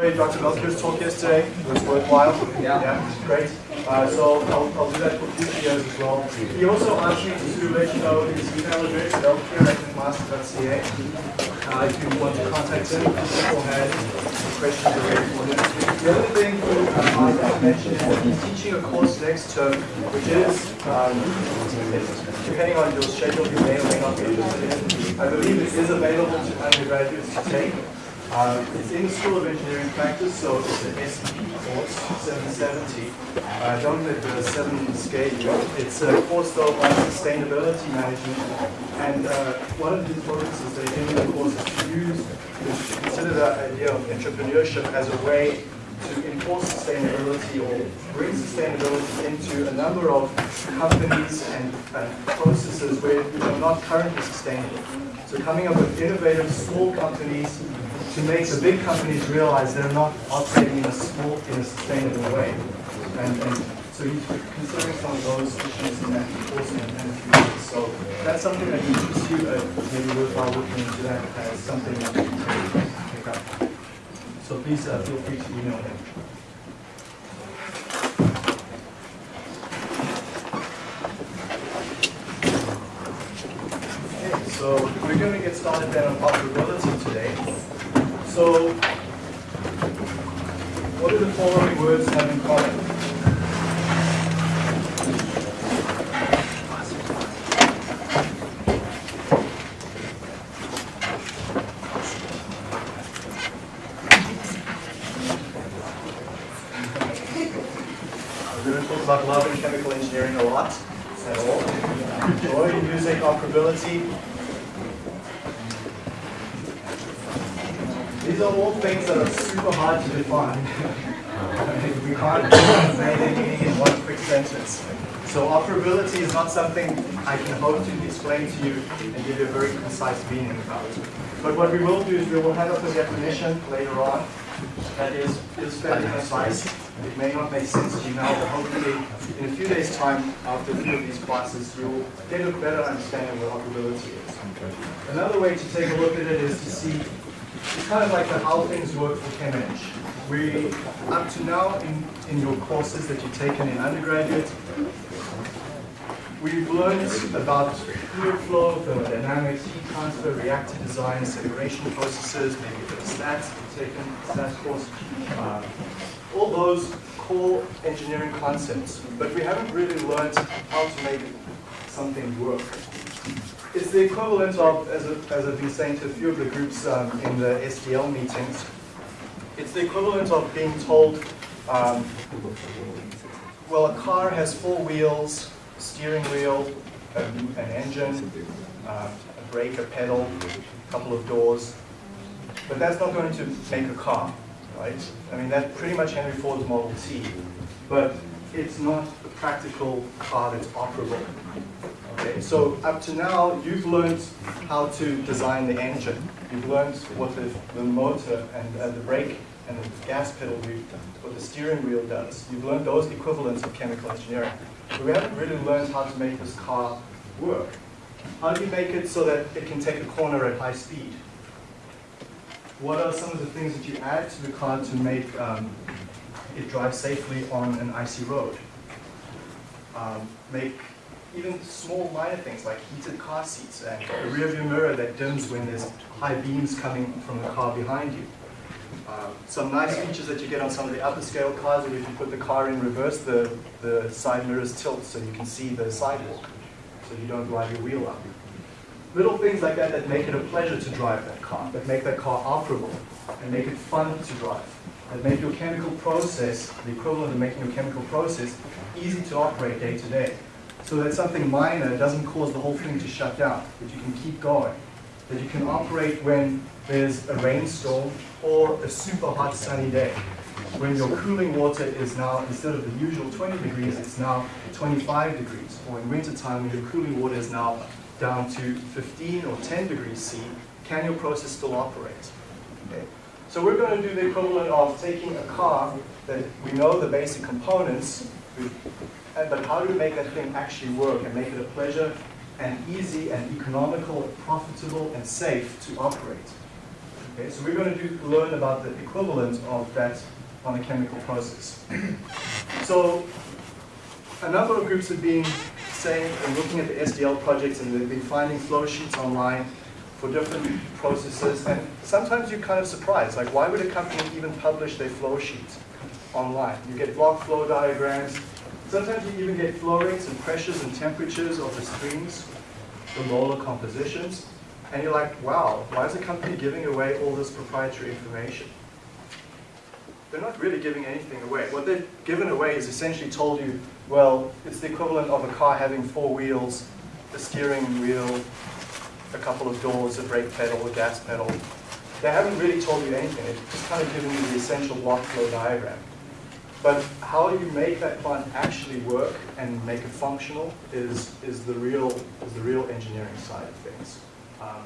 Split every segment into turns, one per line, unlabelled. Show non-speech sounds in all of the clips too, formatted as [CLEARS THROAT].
Dr. Melchior's talk yesterday. It was worthwhile. Yeah. Yeah, great. Uh, so I'll, I'll do that for future years as well. He also asked me to let you know his email address, mcmaster.ca. Uh, if you want to contact him beforehand, questions are ready for him. The other thing uh, I want to mention is that he's teaching a course next term, which is, um, depending on your schedule, you may or may not be interested in. I believe it is available to undergraduates to take. Uh, it's in the School of Engineering Practice, so it's an SEP course, 770. I don't let the 7 scale you. It's a course though on sustainability management. And uh, one of the focuses they in the course is to use, to consider the idea of entrepreneurship as a way to enforce sustainability or bring sustainability into a number of companies and, and processes where, which are not currently sustainable. So coming up with innovative small companies to make the big companies realize they're not operating in a small, in a sustainable way. And, and so he's considering some of those issues in that course and, and So that's something that you, uh, maybe worthwhile looking into that as something that you can pick up. So please uh, feel free to email him. Okay, so we're going to get started then on operability today. So, what do the following words have in common? We're going to talk about love and chemical engineering a lot, at all. Joy, music, operability, These are all things that are super hard to define. we can't say anything in one quick sentence. So operability is something I can hope to explain to you and give you a very concise meaning about. But what we will do is we will have up a definition later on that is, fairly concise. It may not make sense to you now, but hopefully in a few days' time after a few of these classes, you'll get a better understanding of what operability is. Another way to take a look at it is to see it's kind of like the how things work for ChemEng. We, up to now in, in your courses that you've taken in undergraduate, we've learned about fluid flow, thermodynamics, heat transfer, reactor design, separation processes, maybe a bit of stats, taken stats course. Um, all those core engineering concepts, but we haven't really learned how to make something work it's the equivalent of, as, a, as I've been saying to a few of the groups um, in the SDL meetings, it's the equivalent of being told, um, well, a car has four wheels, steering wheel, a, an engine, uh, a brake, a pedal, a couple of doors, but that's not going to make a car, right? I mean, that's pretty much Henry Ford's Model T, but it's not a practical car that's operable. Okay, so up to now, you've learned how to design the engine. You've learned what the, the motor and uh, the brake and the gas pedal, do, what the steering wheel does. You've learned those equivalents of chemical engineering. But we haven't really learned how to make this car work. How do you make it so that it can take a corner at high speed? What are some of the things that you add to the car to make um, it drive safely on an icy road? Um, make even small minor things like heated car seats and a rear view mirror that dims when there's high beams coming from the car behind you. Uh, some nice features that you get on some of the upper scale cars are if you put the car in reverse, the, the side mirrors tilt so you can see the sidewalk, so you don't drive your wheel up. Little things like that that make it a pleasure to drive that car, that make that car operable, and make it fun to drive, that make your chemical process, the equivalent of making your chemical process, easy to operate day to day. So that something minor doesn't cause the whole thing to shut down, that you can keep going, that you can operate when there's a rainstorm or a super hot sunny day, when your cooling water is now, instead of the usual 20 degrees, it's now 25 degrees, or in wintertime when your cooling water is now down to 15 or 10 degrees C, can your process still operate? Okay. So we're going to do the equivalent of taking a car that we know the basic components, but how do we make that thing actually work and make it a pleasure and easy and economical, and profitable and safe to operate? Okay, so we're going to do, learn about the equivalent of that on a chemical process. [CLEARS THROAT] so a number of groups have been saying and looking at the SDL projects and they've been finding flow sheets online for different processes and sometimes you're kind of surprised, like why would a company even publish their flow sheet online? You get block flow diagrams, sometimes you even get flow rates and pressures and temperatures of the streams, the molar compositions, and you're like, wow, why is the company giving away all this proprietary information? They're not really giving anything away. What they've given away is essentially told you, well, it's the equivalent of a car having four wheels, a steering wheel, a couple of doors, a brake pedal, a gas pedal. They haven't really told you anything. They've just kind of given you the essential block flow diagram. But how you make that plant actually work and make it functional is, is, the, real, is the real engineering side of things. Um,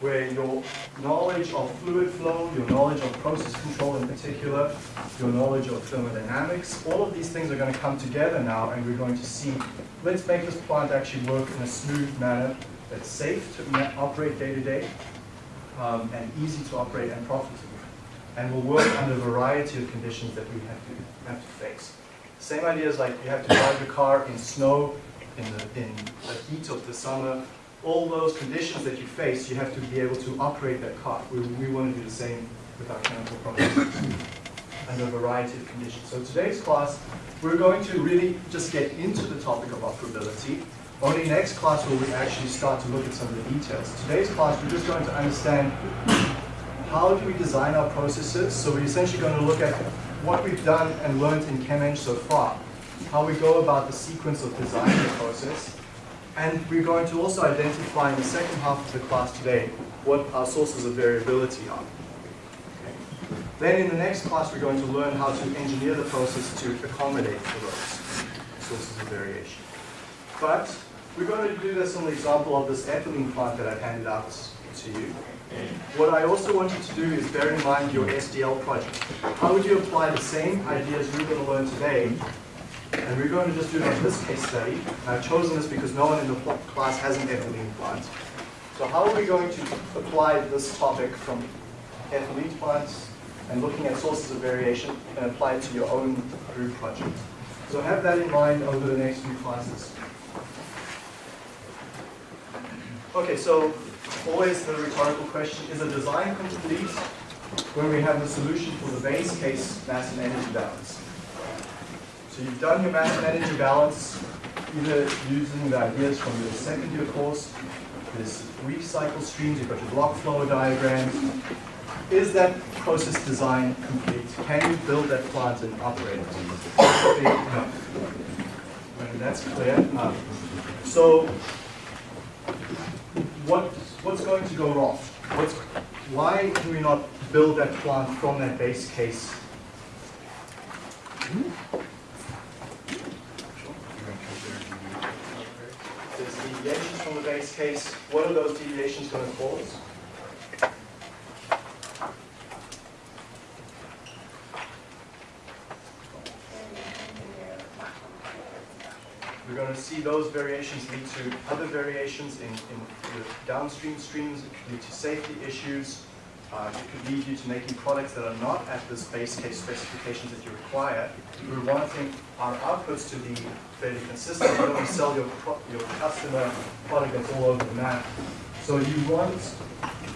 where your knowledge of fluid flow, your knowledge of process control in particular, your knowledge of thermodynamics, all of these things are going to come together now and we're going to see, let's make this plant actually work in a smooth manner that's safe to operate day to day um, and easy to operate and profitable. And will work under a variety of conditions that we have to, have to face. Same idea as like you have to drive your car in snow, in the, in the heat of the summer, all those conditions that you face, you have to be able to operate that car. We, we want to do the same with our chemical processes under a variety of conditions. So today's class, we're going to really just get into the topic of operability. Only next class will we actually start to look at some of the details. Today's class, we're just going to understand how do we design our processes. So we're essentially going to look at what we've done and learned in ChemEng so far, how we go about the sequence of designing the process, and we're going to also identify in the second half of the class today what our sources of variability are. Then in the next class we're going to learn how to engineer the process to accommodate for those sources of variation. But we're going to do this on the example of this ethylene plant that I've handed out to you. What I also want you to do is bear in mind your SDL project. How would you apply the same ideas we're going to learn today and we're going to just do it on this case study. And I've chosen this because no one in the class has an ethylene plant. So how are we going to apply this topic from ethylene plants and looking at sources of variation and apply it to your own group project? So have that in mind over the next few classes. Okay, so always the rhetorical question, is a design complete when we have the solution for the base case mass and energy balance? So you've done your mass and energy balance, either using the ideas from your second year course, this weak cycle streams, you've got your block flow diagram. Is that process design complete? Can you build that plant and operate it? No. That's clear. Um, so what, what's going to go wrong? What's, why can we not build that plant from that base case? deviations from the base case, what are those deviations going to cause? We're going to see those variations lead to other variations in, in downstream streams, It could lead to safety issues, uh, it could lead you to making products that are not at the base case specifications that you require. We're wanting our outputs to be fairly consistent. You don't want to sell your, your customer product that's all over the map. So you want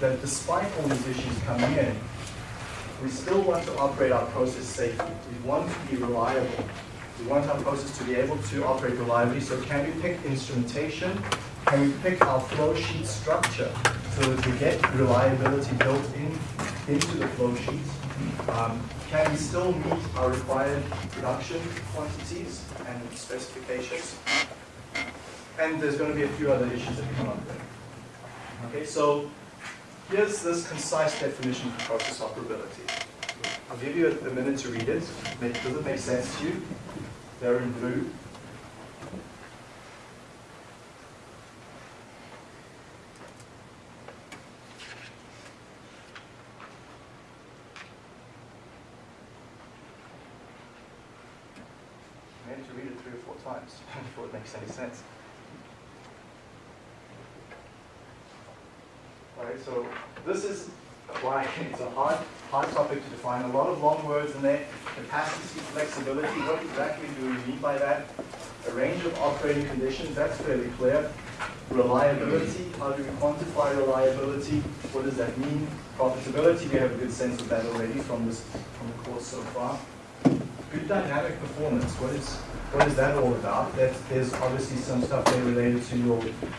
that despite all these issues coming in, we still want to operate our process safely. We want to be reliable. We want our process to be able to operate reliably. So can we pick instrumentation? Can we pick our flow sheet structure so that we get reliability built in into the flow sheets? Um, can we still meet our required production quantities and specifications? And there's going to be a few other issues that come up there. Okay, so here's this concise definition for process operability. I'll give you a, a minute to read it. Does it make sense to you? They're in blue. I need to read it three or four times [LAUGHS] before it makes any sense. Alright, so this is Why? [LAUGHS] It's a hard, hard topic to define. A lot of long words in there. Capacity, flexibility, what exactly do we mean by that? A range of operating conditions, that's fairly clear. Reliability, how do we quantify reliability? What does that mean? Profitability, we have a good sense of that already from this from the course so far. Good dynamic performance, what is what is that all about? That, there's obviously some stuff there related to your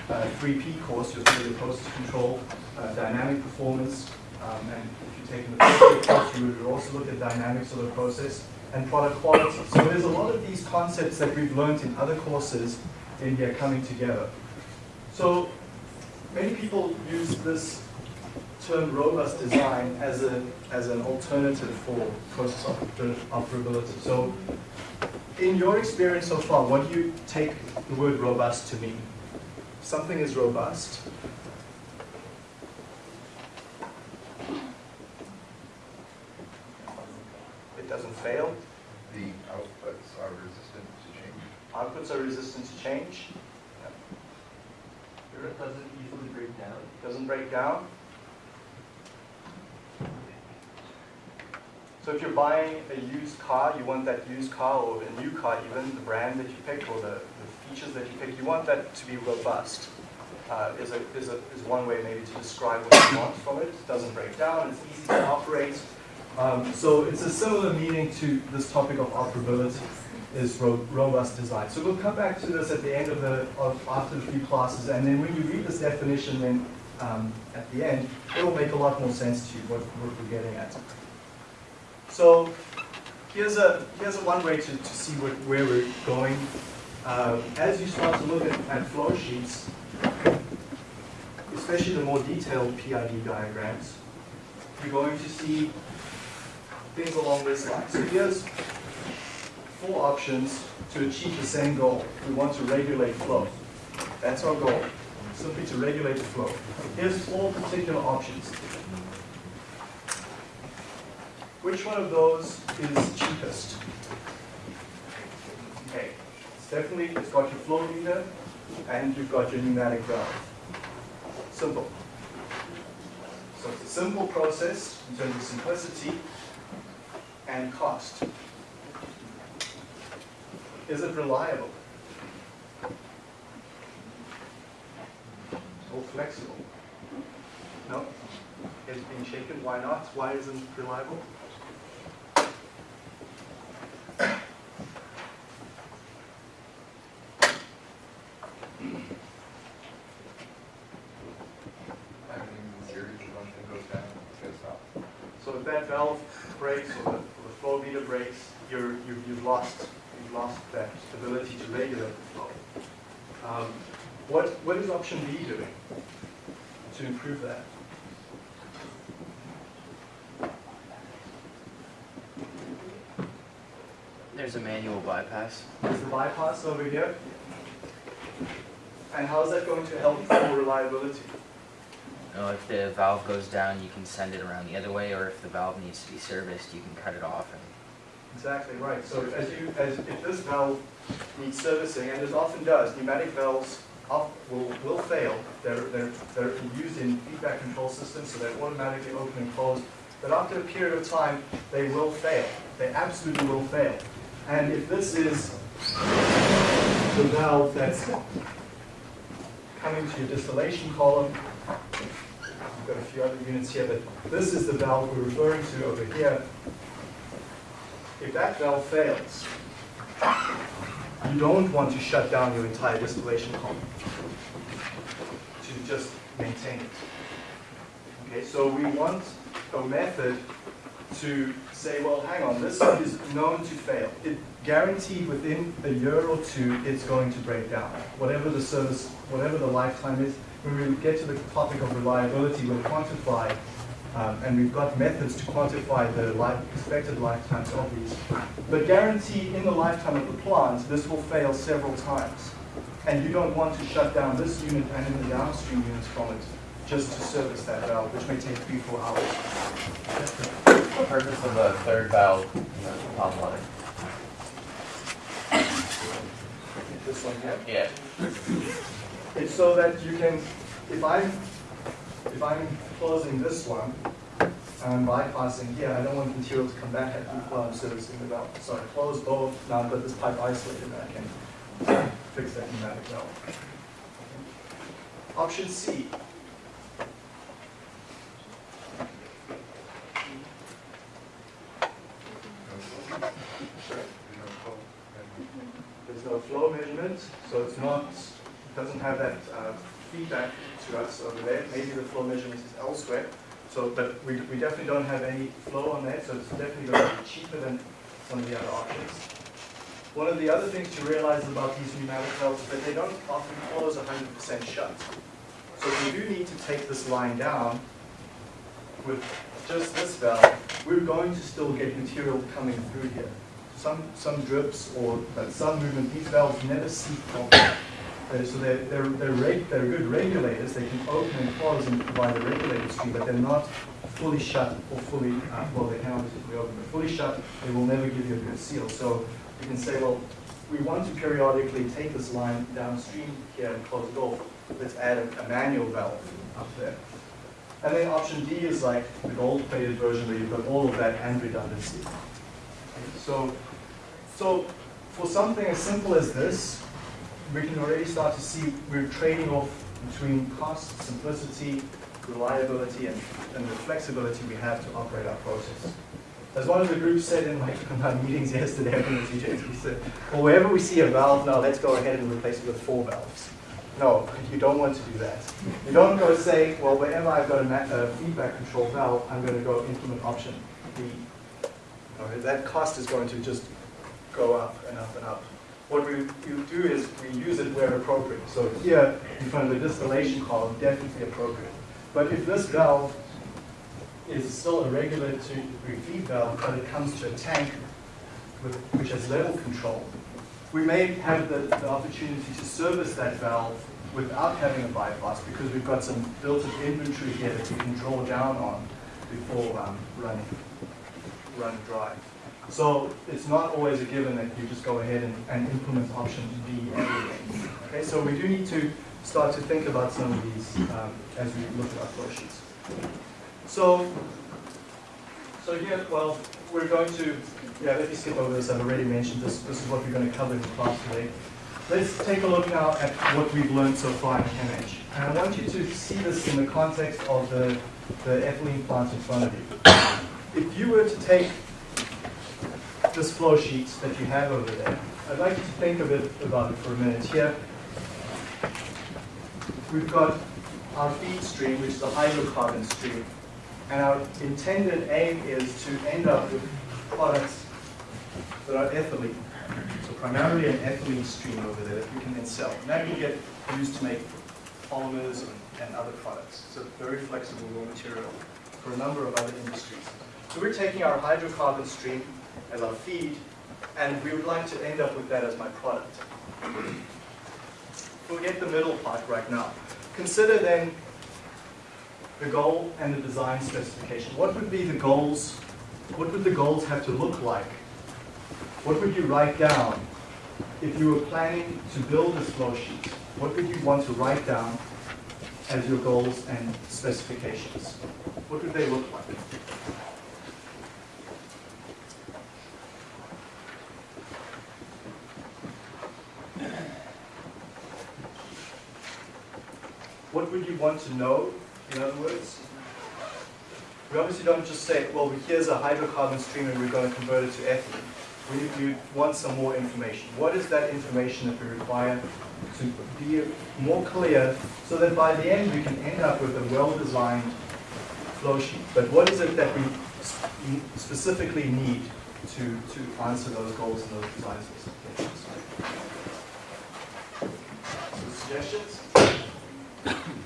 uh, 3P course, your process control, uh, dynamic performance, um, and if you take the [COUGHS] first course, you would also look at dynamics of the process and product quality. So there's a lot of these concepts that we've learned in other courses in here coming together. So many people use this term robust design as, a, as an alternative for process operability. So in your experience so far, what do you take the word robust to mean? Something is robust. Doesn't fail.
The outputs are resistant to change.
Outputs are resistant to change.
It doesn't easily break down.
Doesn't break down. So if you're buying a used car, you want that used car or a new car even, the brand that you pick or the, the features that you pick, you want that to be robust. Uh, is, a, is, a, is one way maybe to describe what you want from it. It doesn't break down, it's easy to operate. Um, so it's a similar meaning to this topic of operability is ro robust design. So we'll come back to this at the end of the, of, after the few classes, and then when you read this definition then um, at the end, it'll make a lot more sense to you what, what we're getting at. So here's a, here's a one way to, to see what, where we're going. Uh, as you start to look at, at flow sheets, especially the more detailed PID diagrams, you're going to see things along this line. So here's four options to achieve the same goal. We want to regulate flow. That's our goal, simply to regulate the flow. Here's four particular options. Which one of those is cheapest? Okay, it's definitely, it's got your flow meter and you've got your pneumatic valve. Simple. So it's a simple process in terms of simplicity and cost. Is it reliable? Or flexible? No? It's been shaken, why not? Why isn't it reliable? So if that valve breaks or the, or the flow meter breaks, you're, you've, you've lost you've lost that ability to regulate the flow. Um, what what is option B doing to improve that?
There's a manual bypass.
There's a bypass over here. And how is that going to help for reliability?
Know, if the valve goes down, you can send it around the other way, or if the valve needs to be serviced, you can cut it off. And
Exactly right. So as you, as if this valve needs servicing, and it often does, pneumatic valves off, will, will fail. They're, they're, they're used in feedback control systems, so they're automatically open and closed. But after a period of time, they will fail. They absolutely will fail. And if this is the valve that's coming to your distillation column, I've got a few other units here, but this is the valve we're referring to over here. If that valve fails, you don't want to shut down your entire distillation column to just maintain it. Okay, so we want a method to say, well, hang on, this is known to fail. It guaranteed within a year or two, it's going to break down. Whatever the service, whatever the lifetime is, when we get to the topic of reliability, we'll quantify um, and we've got methods to quantify the life, expected lifetimes of these. But guarantee in the lifetime of the plant, this will fail several times. And you don't want to shut down this unit and in the downstream units from it just to service that valve, which may take three, four hours.
The purpose of a third valve in the top line.
This one here.
Yeah.
It's so that you can, if I'm, if I'm closing this one, and I'm bypassing here, I don't want material to come back at me while I'm servicing the ah. valve. So I close both, now I've got this pipe isolated, and I can [COUGHS] fix that pneumatic valve. Option C. There's no flow measurement, so it's not, doesn't have that uh, feedback to us over there. Maybe the flow measurement is elsewhere. So, but we, we definitely don't have any flow on that, so it's definitely going to be cheaper than some of the other options. One of the other things to realize about these pneumatic valves is that they don't often close 100% shut. So if we do need to take this line down with just this valve, we're going to still get material coming through here. Some, some drips or some movement, these valves never seep properly. Uh, So they're, they're, they're, they're good regulators, they can open and close and provide a regulated stream, but they're not fully shut or fully, uh, well, they can obviously be open, but fully shut, they will never give you a good seal. So you can say, well, we want to periodically take this line downstream here and close it off. Let's add a, a manual valve up there. And then option D is like the gold-plated version where you've got all of that and redundancy. So, so for something as simple as this, we can already start to see we're trading off between cost, simplicity, reliability, and, and the flexibility we have to operate our process. As one of the groups said in my, in [LAUGHS] my meetings yesterday, was EJs, we said, well, wherever we see a valve now, let's go ahead and replace it with four valves. No, you don't want to do that. You don't go say, well, wherever I've got a, a feedback control valve, I'm going to go implement option B. No, that cost is going to just go up and up and up. What we you do is we use it where appropriate. So here, in find the distillation column, definitely appropriate. But if this valve is still a regulatory feed valve, but it comes to a tank with, which has level control, we may have the, the opportunity to service that valve without having a bypass because we've got some built-in inventory here that we can draw down on before um, running, run dry. So it's not always a given that you just go ahead and, and implement option B. Okay, so we do need to start to think about some of these um, as we look at our flow sheets. So, so here, well, we're going to, yeah, let me skip over this. I've already mentioned this. This is what we're going to cover in class today. Let's take a look now at what we've learned so far in ChemEng. And I want you to see this in the context of the, the ethylene plant in front of you. If you were to take this flow sheet that you have over there, I'd like you to think a bit about it for a minute here. We've got our feed stream, which is a hydrocarbon stream, and our intended aim is to end up with products that are ethylene. So primarily an ethylene stream over there that we can then sell. And that can get used to make polymers and, other products. It's a very flexible raw material for a number of other industries. So we're taking our hydrocarbon stream as our feed, and we would like to end up with that as my product. Forget the middle part right now. Consider then the goal and the design specification. What would be the goals? What would the goals have to look like? What would you write down if you were planning to build this flow sheet? What would you want to write down as your goals and specifications? What would they look like? Want to know, in other words? We obviously don't just say, well, here's a hydrocarbon stream and we're going to convert it to ethylene. We, we want some more information. What is that information that we require to be more clear so that by the end we can end up with a well-designed flow sheet? But what is it that we specifically need to, to answer those goals and those design specifications? Suggestions? [COUGHS] [COUGHS]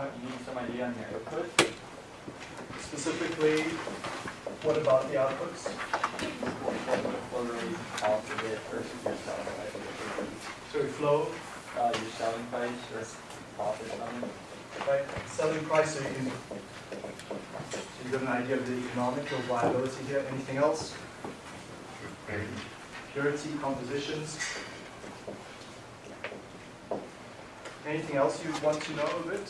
You need some idea on your output?
Specifically, what about the outputs?
What what rate cost of it versus your selling price?
So we flow,
Uh, your selling price or profit on it?
right, selling price, so you can, so you got an idea of the economic viability here, anything else? Purity, compositions, Anything else you want to know of it?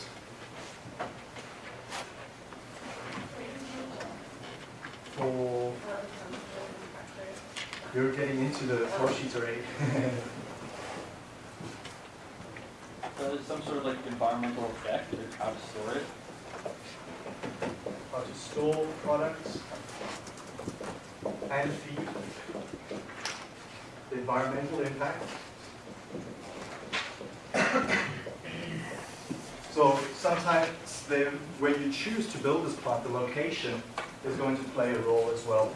For, you're getting into the flow sheets already.
So there's [LAUGHS] uh, some sort of like environmental effect or how to store it?
To store products and feed. The environmental impact. So sometimes where you choose to build this plant, the location is going to play a role as well.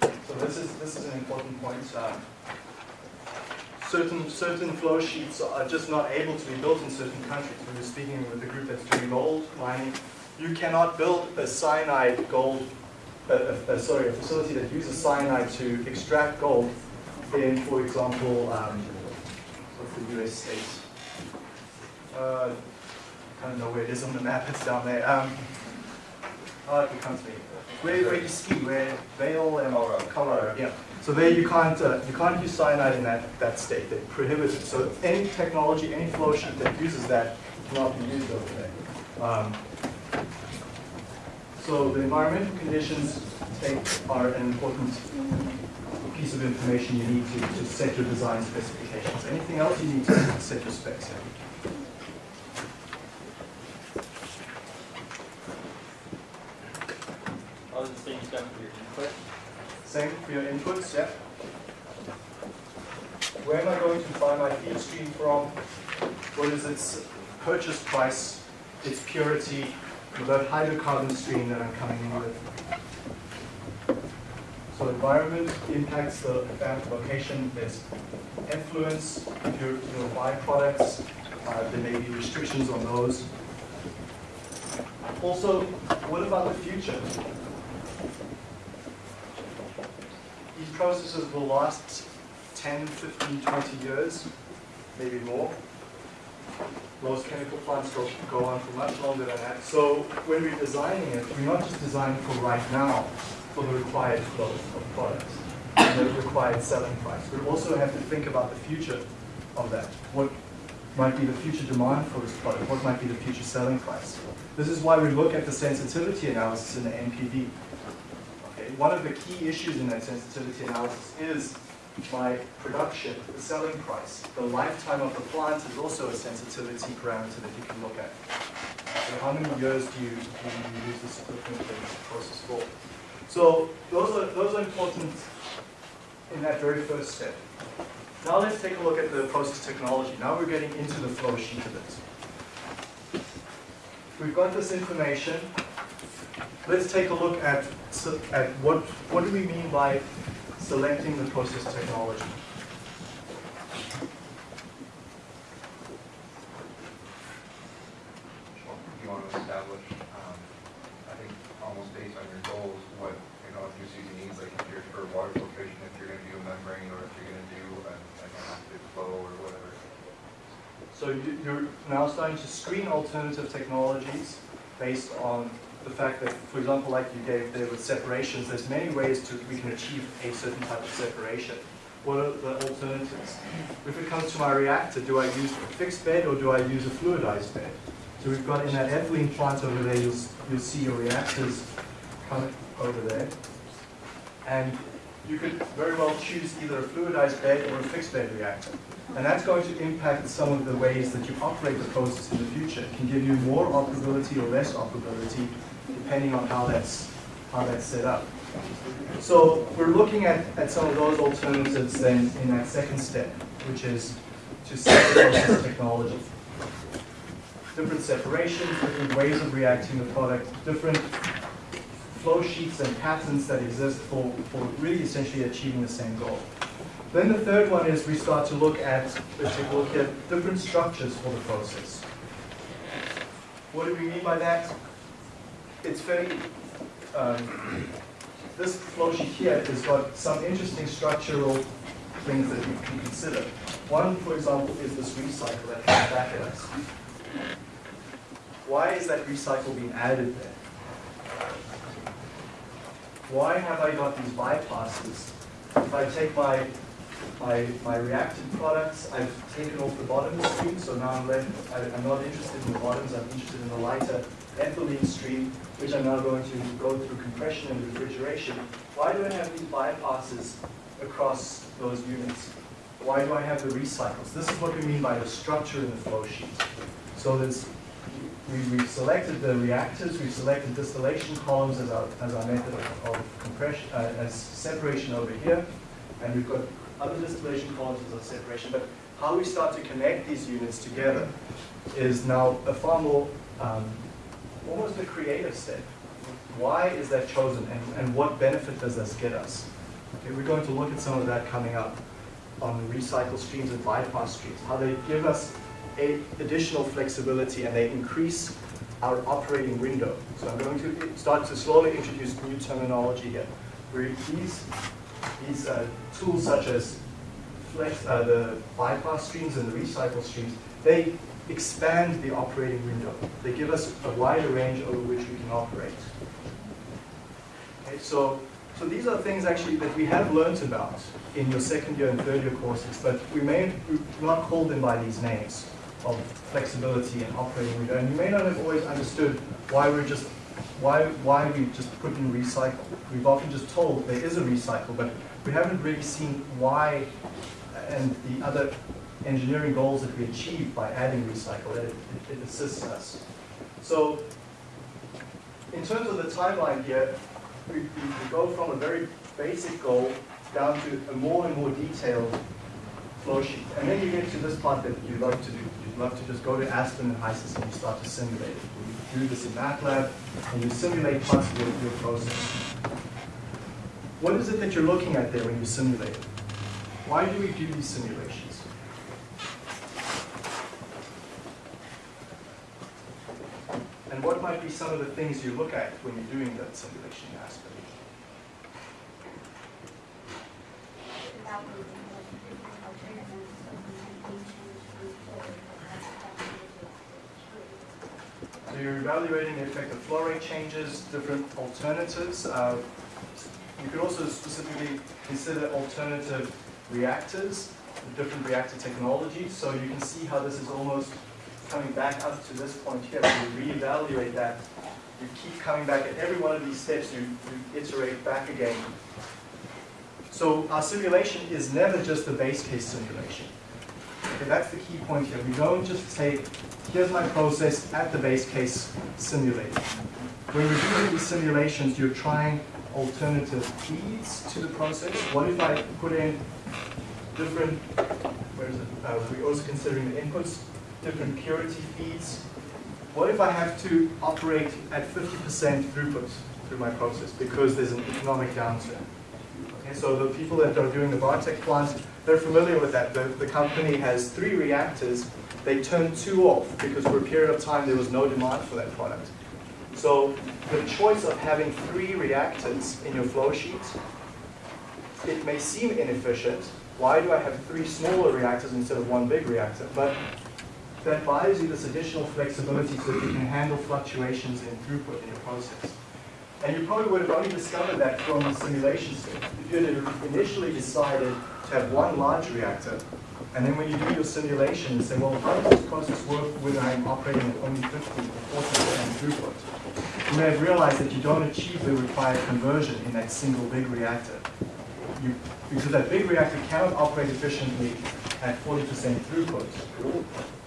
So this is, this is an important point. uh, certain, flow sheets are just not able to be built in certain countries. We were speaking with a group that's doing gold mining. You cannot build a cyanide gold, uh, uh, sorry, a facility that uses cyanide to extract gold in, for example, um, what's the US state? Uh, I don't know where it is on the map, it's down there. Um, oh, it becomes me. Where, where you ski, where Vail and
Colorado.
Colorado, yeah. So there you can't, uh, you can't use cyanide in that, that state, they prohibit it. So any technology, any flow sheet that uses that cannot be used over there. Um, So the environmental conditions take, are an important piece of information you need to, to set your design specifications. Anything else you need to set your specs in.
Oh, the same stuff for your input?
Same for your inputs, yeah. Where am I going to buy my feed stream from? What is its purchase price, its purity, the hydrocarbon stream that I'm coming in with? So environment impacts the location, there's influence, your byproducts, uh, there may be restrictions on those. Also, what about the future? These processes will last 10, 15, 20 years, maybe more. Most chemical plants will go on for much longer than that. So when we're designing it, we're not just designing for right now, for the required flow of products, and the required selling price. We also have to think about the future of that. What might be the future demand for this product? What might be the future selling price? This is why we look at the sensitivity analysis in the NPV. One of the key issues in that sensitivity analysis is my production, the selling price. The lifetime of the plant is also a sensitivity parameter that you can look at. So how many years do you, do you use this equipment in this process for? So those are, those are important in that very first step. Now let's take a look at the process technology. Now we're getting into the flow sheet of it. We've got this information. Let's take a look at, at what, what do we mean by selecting the process technology?
You want to establish, um, I think, almost based on your goals, what, you know, if you see the needs, like if you're for water filtration, if you're gonna do a membrane, or if you're gonna do an, an active flow, or whatever.
So you're now starting to screen alternative technologies based on the fact that, for example, like you gave there with separations, there's many ways to, we can achieve a certain type of separation. What are the alternatives? If it comes to my reactor, do I use a fixed bed or do I use a fluidized bed? So we've got in that ethylene plant over there, you'll, you'll see your reactors over there. And you could very well choose either a fluidized bed or a fixed bed reactor. And that's going to impact some of the ways that you operate the process in the future. It can give you more operability or less operability, depending on how that's, how that's set up. So we're looking at, at some of those alternatives then in that second step, which is to set process technology. Different separations, different ways of reacting the product, different flow sheets and patterns that exist for, for really essentially achieving the same goal. Then the third one is we start to look at, let's take look at different structures for the process. What do we mean by that? It's very, um, this flow sheet here has got some interesting structural things that you can consider. One, for example, is this recycle that comes back at us. Why is that recycle being added there? why have I got these bypasses? If I take my, my, my reactant products, I've taken off the bottom stream, so now I'm left, I, I'm not interested in the bottoms, I'm interested in the lighter ethylene stream, which I'm now going to go through compression and refrigeration. Why do I have these bypasses across those units? Why do I have the recycles? This is what we mean by the structure in the flow sheet. So there's, we, we've selected the reactors, we've selected distillation columns as our, as our method of, of compression, uh, as separation over here, and we've got other distillation as our separation, but how we start to connect these units together is now a far more, um, almost a creative step. Why is that chosen, and, and what benefit does this get us? Okay, we're going to look at some of that coming up on recycle streams and bypass streams, how they give us a additional flexibility and they increase our operating window. So I'm going to start to slowly introduce new terminology here. Where these, these uh, tools such as flex, uh, the bypass streams and the recycle streams, they expand the operating window. They give us a wider range over which we can operate. Okay, so, so these are things actually that we have learnt about in your second year and third year courses, but we may not call them by these names of flexibility and operating window. And you may not have always understood why we're just why why we just put in recycle. We've often just told there is a recycle, but we haven't really seen why and the other engineering goals that we achieve by adding recycle. It, it, it assists us. So in terms of the timeline here, we, we, go from a very basic goal down to a more and more detailed flow sheet. And then you get to this part that you love to do. You'd love to just go to Aspen and HYSYS and you start to simulate it. Do this in MATLAB and you simulate parts of your, your process. What is it that you're looking at there when you simulate? Why do we do these simulations? And what might be some of the things you look at when you're doing that simulation in you're evaluating the effect of flow rate changes, different alternatives. Uh, you could also specifically consider alternative reactors, different reactor technologies. So you can see how this is almost coming back up to this point here. You reevaluate that, you keep coming back at every one of these steps, you, you iterate back again. So our simulation is never just the base case simulation. Okay, that's the key point here. We don't just say, here's my process at the base case simulated. When you're doing these simulations, you're trying alternative feeds to the process. What if I put in different, where is it? Uh, we're also considering the inputs, different purity feeds. What if I have to operate at 50% throughput through my process because there's an economic downturn? Okay, so the people that are doing the Bartek plant, they're familiar with that. The, the company has three reactors. They turned two off because for a period of time there was no demand for that product. So the choice of having three reactors in your flow sheet, it may seem inefficient. Why do I have three smaller reactors instead of one big reactor? But that buys you this additional flexibility so that you can handle fluctuations in throughput in your process. And you probably would have only discovered that from the simulation step. If you had initially decided to have one large reactor, and then when you do your simulation and say, well, how does this process work when I'm operating at only 50 or 40% throughput? You may have realized that you don't achieve the required conversion in that single big reactor. You, because that big reactor cannot operate efficiently at 40% throughput.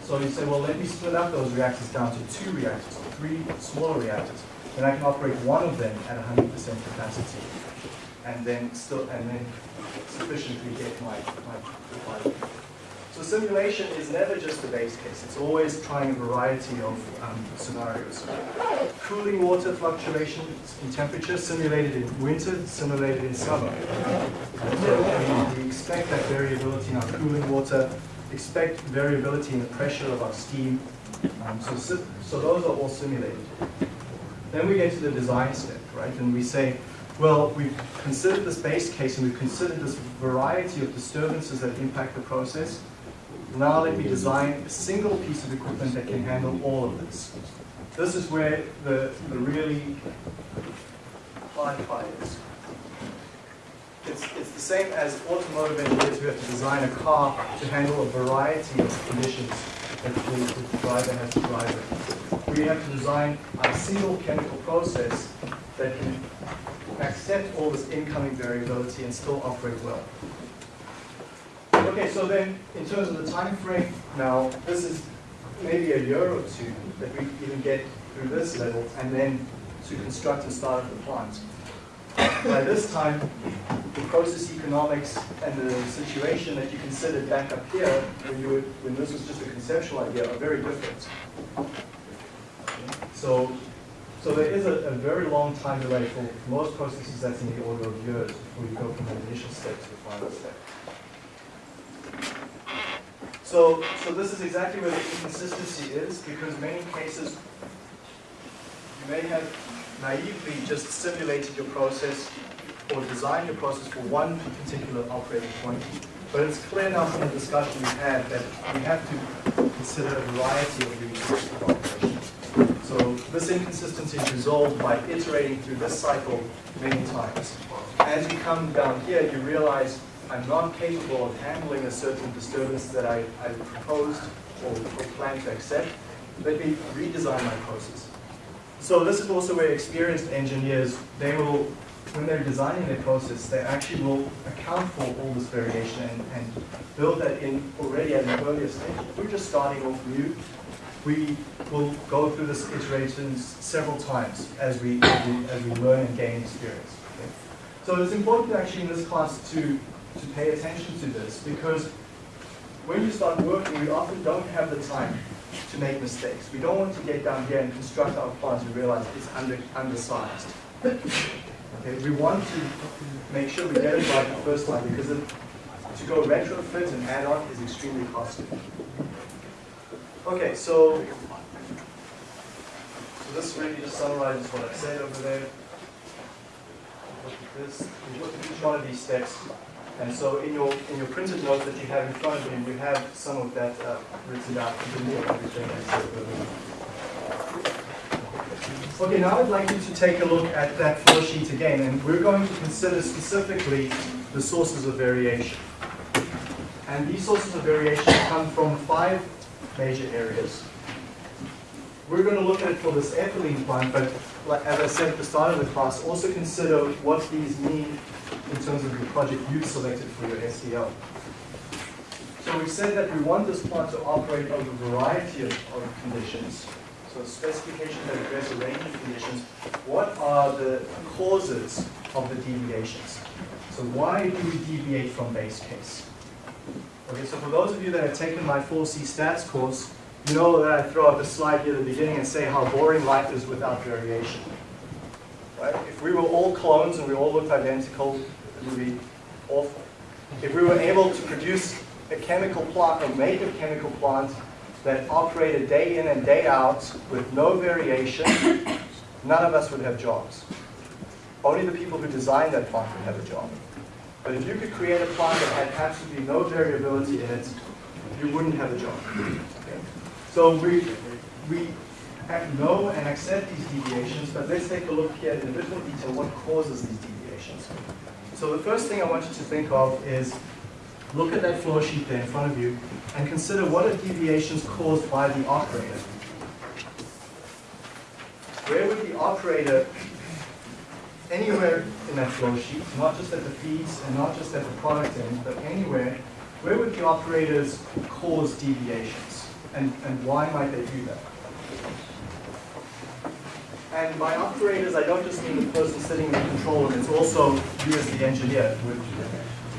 So you say, well, let me split up those reactors down to two reactors, three smaller reactors. Then I can operate one of them at 100% capacity, and then still, and then sufficiently get my, my required. So simulation is never just the base case. It's always trying a variety of um, scenarios. Cooling water fluctuations in temperature simulated in winter, simulated in summer. So we, we expect that variability in our cooling water, expect variability in the pressure of our steam. Um, so, so those are all simulated. Then we get to the design step, right? And we say, well, we've considered this base case and we've considered this variety of disturbances that impact the process. Now let me design a single piece of equipment that can handle all of this. This is where the, the really hard part is. it's, it's the same as automotive engineers who have to design a car to handle a variety of conditions the, driver has to drive in. We have to design a single chemical process that can accept all this incoming variability and still operate well. Okay, so then, in terms of the time frame, now, this is maybe a year or two that we even get through this level, and then to construct and start up the plant. By this time, the process economics and the situation that you considered back up here, when you were, when this was just a conceptual idea, are very different. So, so there is a, a very long time delay for most processes that's in the order of years before you go from the initial step to the final step. So, so this is exactly where the inconsistency is, because many cases, you may have naively just simulated your process or designed your process for one particular operating point, but it's clear now from the discussion we've had that we have to consider a variety of resources of operation. So this inconsistency is resolved by iterating through this cycle many times. As you come down here, you realize I'm not capable of handling a certain disturbance that I, I proposed or, or plan to accept. Let me redesign my process. So this is also where experienced engineers, they will, when they're designing their process, they actually will account for all this variation and, and build that in already at an earlier stage. If we're just starting off new, we will go through this iterations several times as we, as we, learn and gain experience. okay? So it's important actually in this class to, to pay attention to this because when you start working, we often don't have the time to make mistakes. We don't want to get down here and construct our plans and realize it's under, undersized. Okay, we want to make sure we get it right the first time because it, to go retrofit and add on is extremely costly. Okay, so, so this really just summarizes what I said over there. This, we look at each one of these steps. And so in your, in your printed notes that you have in front of you, you have some of that uh, written earlier. Okay, now I'd like you to take a look at that flow sheet again, and we're going to consider specifically the sources of variation. And these sources of variation come from five major areas. We're going to look at for this ethylene plant, but like, as I said at the start of the class, also consider what these mean in terms of the project you've selected for your SEL. So we said that we want this plant to operate over a variety of, of conditions. So specifications that address a range of conditions. What are the causes of the deviations? So why do we deviate from base case? Okay, so for those of you that have taken my 4C stats course, you know that I throw up a slide here at the beginning and say how boring life is without variation. Right? If we were all clones and we all looked identical, it would be awful. If we were able to produce a chemical plant, or make a chemical plant that operated day in and day out with no variation, none of us would have jobs. Only the people who designed that plant would have a job. But if you could create a plant that had absolutely no variability in it, you wouldn't have a job. So we, we know and accept these deviations, but let's take a look here in a bit more detail what causes these deviations. So the first thing I want you to think of is look at that flow sheet there in front of you and consider what are deviations caused by the operator. Where would the operator, anywhere in that flow sheet, not just at the feeds and not just at the product end, but anywhere, where would the operators cause deviations? And, and why might they do that? And by operators, I don't just mean the person sitting in the control room, it's also you as the engineer would,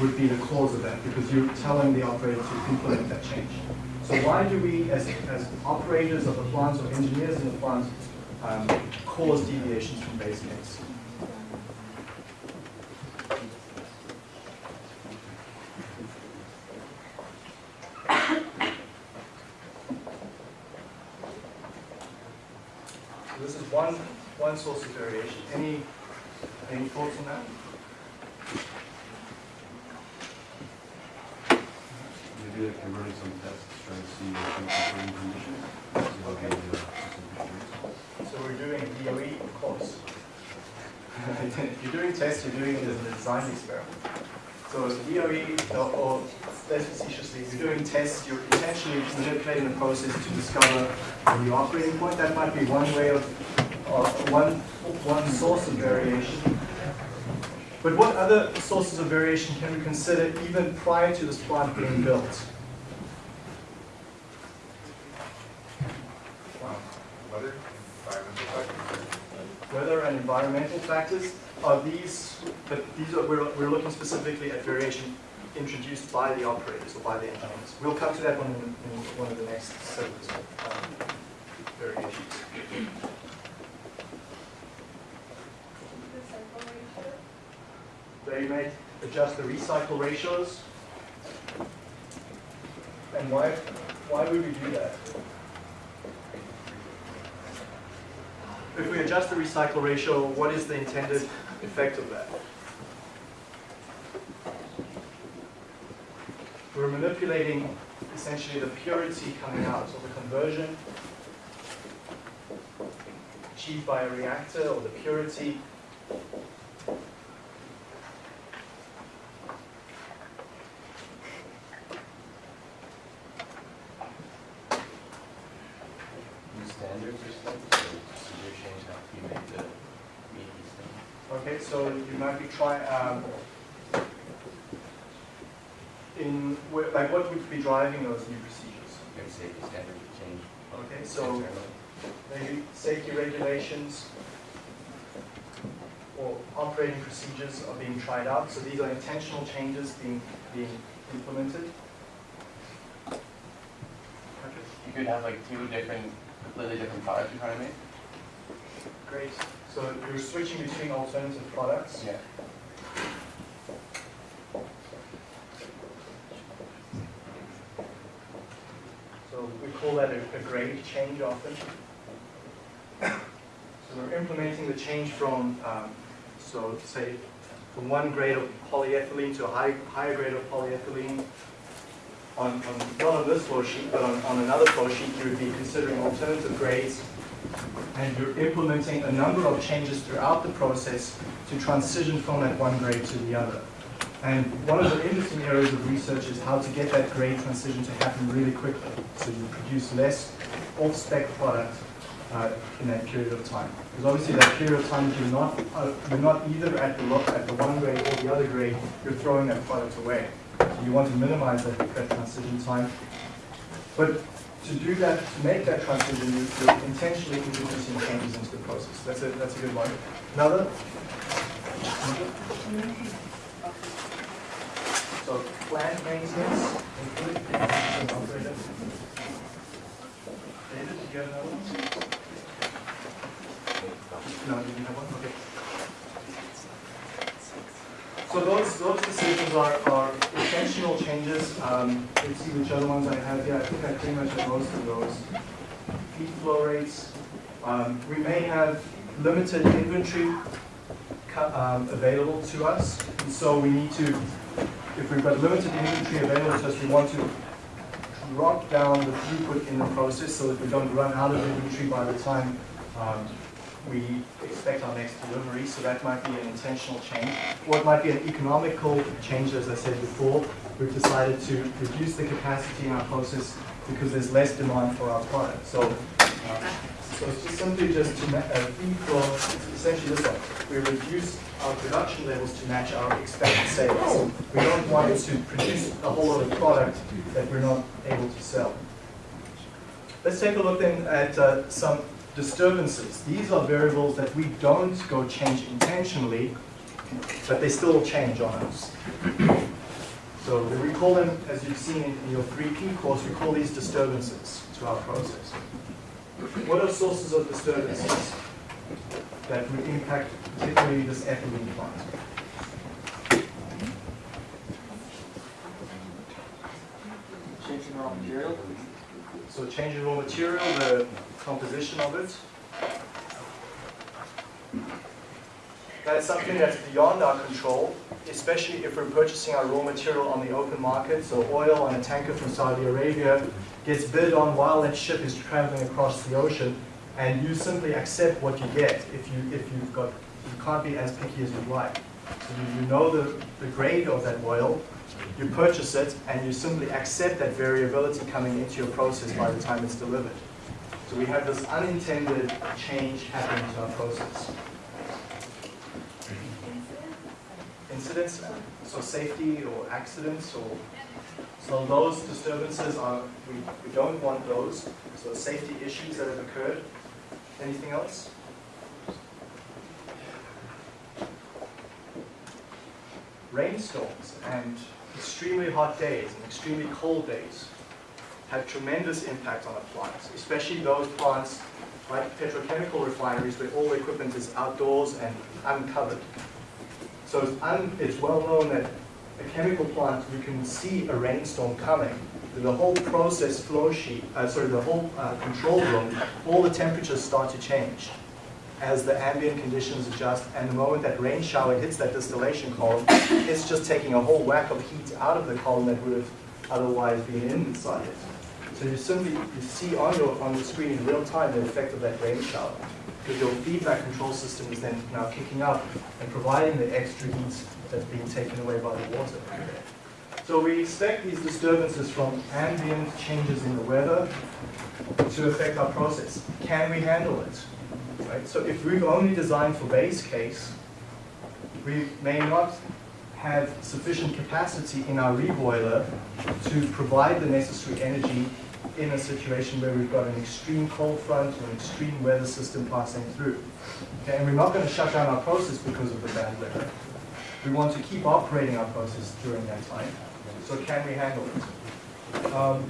would be the cause of that because you're telling the operator to implement that change. So why do we, as, as operators of the plants or engineers in the plant, um, cause deviations from base case? So this is one, one source of variation. Any, any thoughts on that?
Maybe converting some tests, trying to see if conditions.
Okay. so we're doing DOE, of course. if [LAUGHS] you're doing tests, you're doing the design experiment. So as DOE, or- less facetiously, if you're doing tests, you're intentionally manipulating the process to discover the operating point. That might be one way of, or one, one source of variation. But what other sources of variation can we consider even prior to this plant being built?
Weather.
Weather and environmental factors are these, but these are, we're, we're looking specifically at variation introduced by the operators or by the engineers. We'll come to that one in, in one of the next set of um, variations. They may adjust the recycle ratios. And why, why would we do that? If we adjust the recycle ratio, what is the intended effect of that? We're manipulating essentially the purity coming out, so the conversion achieved by a reactor or the purity
New standards or something, so procedure change have to be made to meet these things.
Okay, so you might be trying, um, in, wh- like what would be driving those new procedures?
Maybe safety standards would change.
Okay, so
internally.
maybe safety regulations or operating procedures are being tried out, so these are intentional changes being, being implemented.
You could have like two different, completely different products you're trying to make.
great. So you're switching between alternative products.
Yeah.
So we call that a, a grade change often. [COUGHS] So we're implementing the change from, um, so say, from one grade of polyethylene to a high, higher grade of polyethylene. On, on, not on this flow sheet, but on, on another flow sheet, you would be considering alternative grades. And you're implementing a number of changes throughout the process to transition from that one grade to the other. And one of the interesting areas of research is how to get that grade transition to happen really quickly. So you produce less off-spec product uh, in that period of time. Because obviously that period of time, you're not, uh, you're not either at the, at the one grade or the other grade, you're throwing that product away. So you want to minimize that, that transition time. But to do that, to make that transition, you- you're intentionally introducing changes into the process. That's a, that's a good one. Another? So plant maintenance, including. David, did you have another one? No, you didn't have one, okay. So those, those decisions are, are intentional changes. Um, let's see which other ones I have here. I think I pretty much have most of those. Feed flow rates. Um, we may have limited inventory um, available to us. And so we need to, if we've got limited inventory available to us, we want to drop down the throughput in the process so that we don't run out of inventory by the time um, we expect our next delivery. So that might be an intentional change. Or it might be an economical change, as I said before. We've decided to reduce the capacity in our process because there's less demand for our product. So, uh, so it's just simply just to uh, essentially this one. We reduce our production levels to match our expected sales. We don't want to produce a whole lot of product that we're not able to sell. Let's take a look then at uh, some disturbances. These are variables that we don't go change intentionally, but they still change on us. So we call them, as you've seen in your 3P course, we call these disturbances to our process. What are sources of disturbances that would impact particularly this ethylene plant?
Changing raw material.
So change in raw material, the composition of it. That's something that's beyond our control, especially if we're purchasing our raw material on the open market. So oil on a tanker from Saudi Arabia gets bid on while that ship is traveling across the ocean, and you simply accept what you get if you if you've got you can't be as picky as you'd like. So you, you know the, the grade of that oil, you purchase it, and you simply accept that variability coming into your process by the time it's delivered. So we have this unintended change happening to our process. Incidents, so safety or accidents or, so those disturbances are, we, we don't want those. So safety issues that have occurred. Anything else? Rainstorms and extremely hot days and extremely cold days have tremendous impact on a plant, especially those plants like petrochemical refineries where all the equipment is outdoors and uncovered. So it's, un, it's well known that a chemical plant, you can see a rainstorm coming. The whole process flow sheet, uh, sorry, the whole uh, control room, all the temperatures start to change as the ambient conditions adjust, and the moment that rain shower hits that distillation column, it's just taking a whole whack of heat out of the column that would have otherwise been inside it. So you simply you see on your on the screen in real time the effect of that rain shower, because your feedback control system is then now kicking up and providing the extra heat that's being taken away by the water. So we expect these disturbances from ambient changes in the weather to affect our process. Can we handle it? Right? So if we've only designed for base case, we may not have sufficient capacity in our reboiler to provide the necessary energy in a situation where we've got an extreme cold front or an extreme weather system passing through. Okay, and we're not going to shut down our process because of the bad weather. We want to keep operating our process during that time. So can we handle it? Um,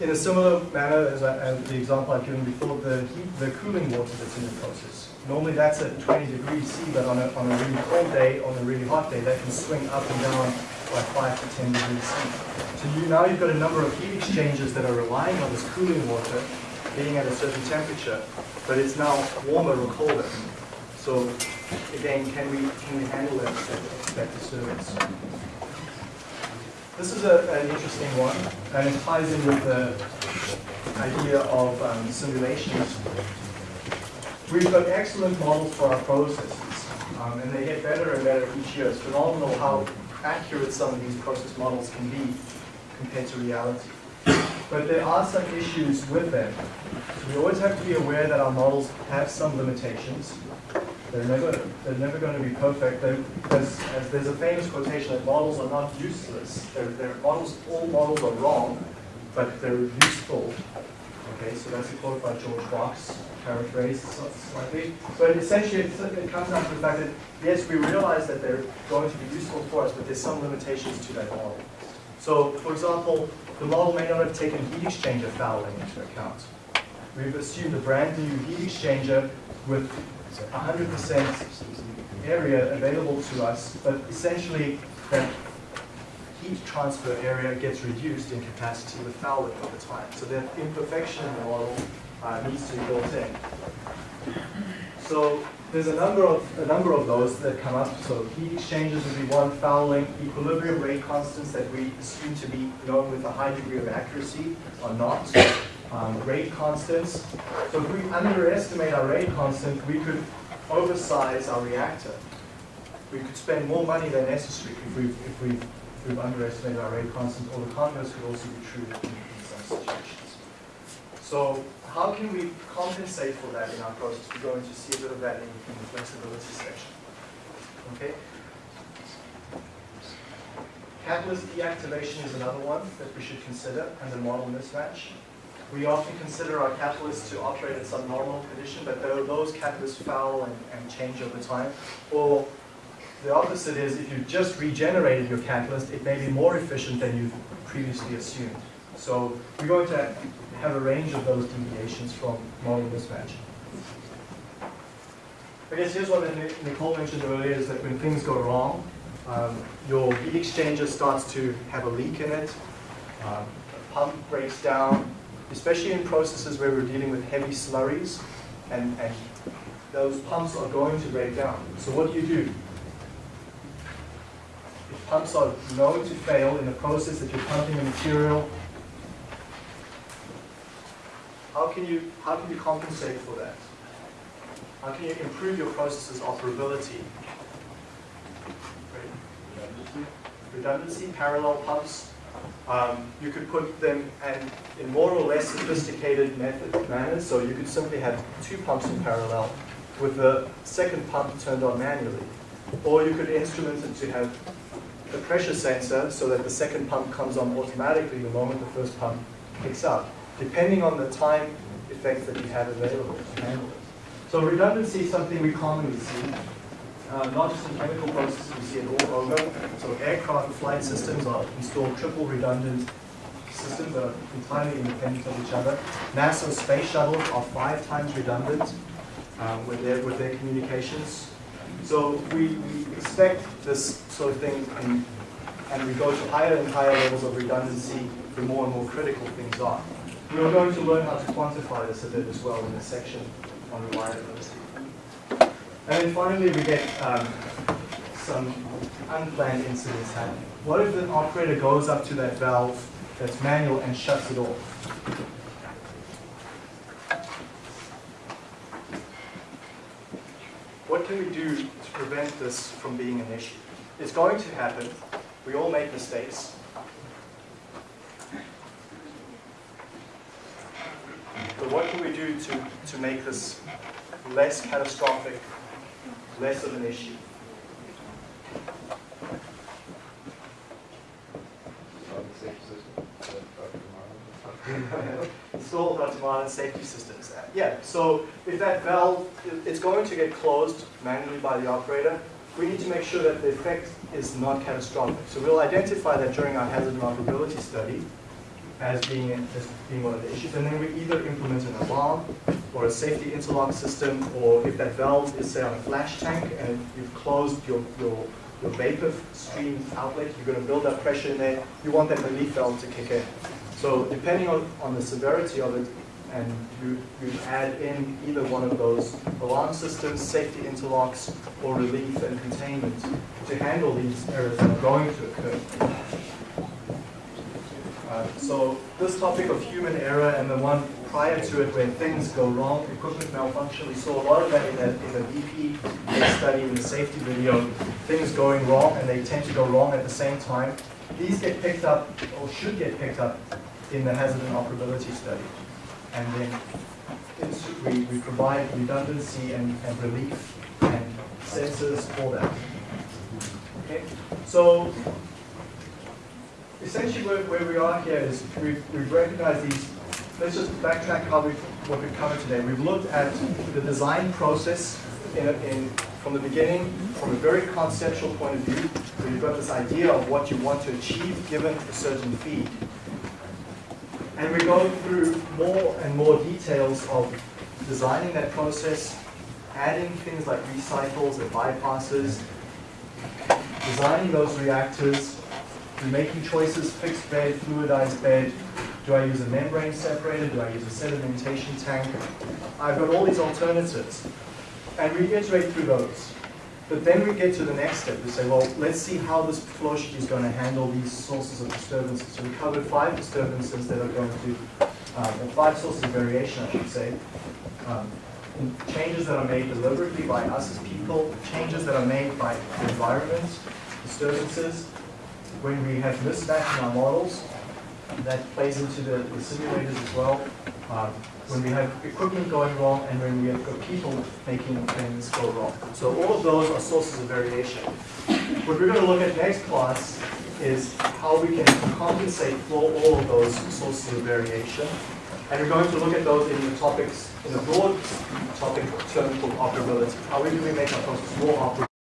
in a similar manner as, I, as the example I've given before, the heat, the cooling water that's in the process. Normally that's at 20 degrees C, but on a, on a really cold day, on a really hot day, that can swing up and down by 5 to 10 degrees C. So you, now you've got a number of heat exchangers that are relying on this cooling water being at a certain temperature, but it's now warmer or colder. So again, can we, can we handle that, that, disturbance? This is a, an interesting one, and it ties in with the idea of um, simulations. We've got excellent models for our processes, um, and they get better and better each year. It's phenomenal how accurate some of these process models can be compared to reality. But there are some issues with them. So we always have to be aware that our models have some limitations. They're never, they're never going to be perfect. There's, there's a famous quotation that models are not useless. They're, they're models, all models are wrong, but they're useful. Okay, so that's a quote by George Box, paraphrased slightly. But essentially, it comes down to the fact that, yes, we realize that they're going to be useful for us, but there's some limitations to that model. So, for example, the model may not have taken heat exchanger fouling into account. We've assumed a brand new heat exchanger with 100% area available to us, but essentially that heat transfer area gets reduced in capacity with fouling over time. So that imperfection in the model uh, needs to be built in. So there's a number of a number of those that come up. So heat exchangers would be one, fouling, equilibrium rate constants that we assume to be known with a high degree of accuracy are not. Um, rate constants. So if we underestimate our rate constant, we could oversize our reactor. We could spend more money than necessary if we if we if we've underestimated our rate constant, or the converse could also be true in, in some situations. So how can we compensate for that in our process? We're going to see a bit of that in, in the flexibility section. Okay. Catalyst deactivation is another one that we should consider under model mismatch. We often consider our catalysts to operate at some normal condition, but those catalysts foul and, and change over time. Or the opposite is if you've just regenerated your catalyst, it may be more efficient than you've previously assumed. So we're going to have a range of those deviations from model mismatch. I guess here's what Nicole mentioned earlier is that when things go wrong, um, your heat exchanger starts to have a leak in it, um, the pump breaks down, especially in processes where we're dealing with heavy slurries, and, and those pumps are going to break down. So what do you do? If pumps are known to fail in the process that you're pumping a material, how can you how can you compensate for that? How can you improve your process's operability? Great. redundancy, parallel pumps. Um, you could put them and in more or less sophisticated method manners, so you could simply have two pumps in parallel with the second pump turned on manually. Or you could instrument it to have a pressure sensor so that the second pump comes on automatically the moment the first pump picks up, depending on the time effects that you have available to handle it. So redundancy is something we commonly see. Uh, not just in chemical processes, we see it all over. So aircraft flight systems are installed triple redundant systems that are entirely independent of each other. NASA space shuttles are five times redundant um, with, their, with their communications. So we, we expect this sort of thing, in, and we go to higher and higher levels of redundancy the more and more critical things are. We are going to learn how to quantify this a bit as well in this section on reliability. And then finally, we get um, some unplanned incidents happening. What if the operator goes up to that valve that's manual and shuts it off? What can we do to prevent this from being an issue? It's going to happen. We all make mistakes. What can we do to, to make this less catastrophic, less of an issue?
On the.
Install automated safety systems. Yeah, so if that valve, it's going to get closed manually by the operator, we need to make sure that the effect is not catastrophic. So we'll identify that during our hazard and operability study as being, as being one of the issues. And then we either implement an alarm or a safety interlock system, or if that valve is, say, on a flash tank and you've closed your, your, your vapor stream outlet, you're going to build up pressure in there, you want that relief valve to kick in. So depending on, on the severity of it, and you, you add in either one of those alarm systems, safety interlocks, or relief and containment to handle these errors that are going to occur. Uh, so this topic of human error and the one prior to it where things go wrong, equipment malfunction, we saw a lot of that in the, in the BP study, in the safety video, things going wrong and they tend to go wrong at the same time. These get picked up, or should get picked up, in the hazard and operability study. And then we, we provide redundancy and, and relief and sensors for that. Okay, so essentially where, where we are here is we've, we've recognized these, let's just backtrack how we, what we've covered today. We've looked at the design process in, in, from the beginning, from a very conceptual point of view, where you've got this idea of what you want to achieve given a certain feed. And we go through more and more details of designing that process, adding things like recycles and bypasses, designing those reactors, and making choices, fixed bed, fluidized bed, do I use a membrane separator, do I use a sedimentation tank? I've got all these alternatives. And we iterate through those. But then we get to the next step. We say, well, let's see how this flow sheet is going to handle these sources of disturbances. So we covered five disturbances that are going to, um, five sources of variation, I should say. Um, changes that are made deliberately by us as people, changes that are made by the environment, disturbances. When we have mismatch in our models, that plays into the, the simulators as well. Um, when we have equipment going wrong and when we have got people making things go wrong. So all of those are sources of variation. What we're going to look at next class is how we can compensate for all of those sources of variation. And we're going to look at those in the topics, in a broad topic term called operability. How do we make our process more operable?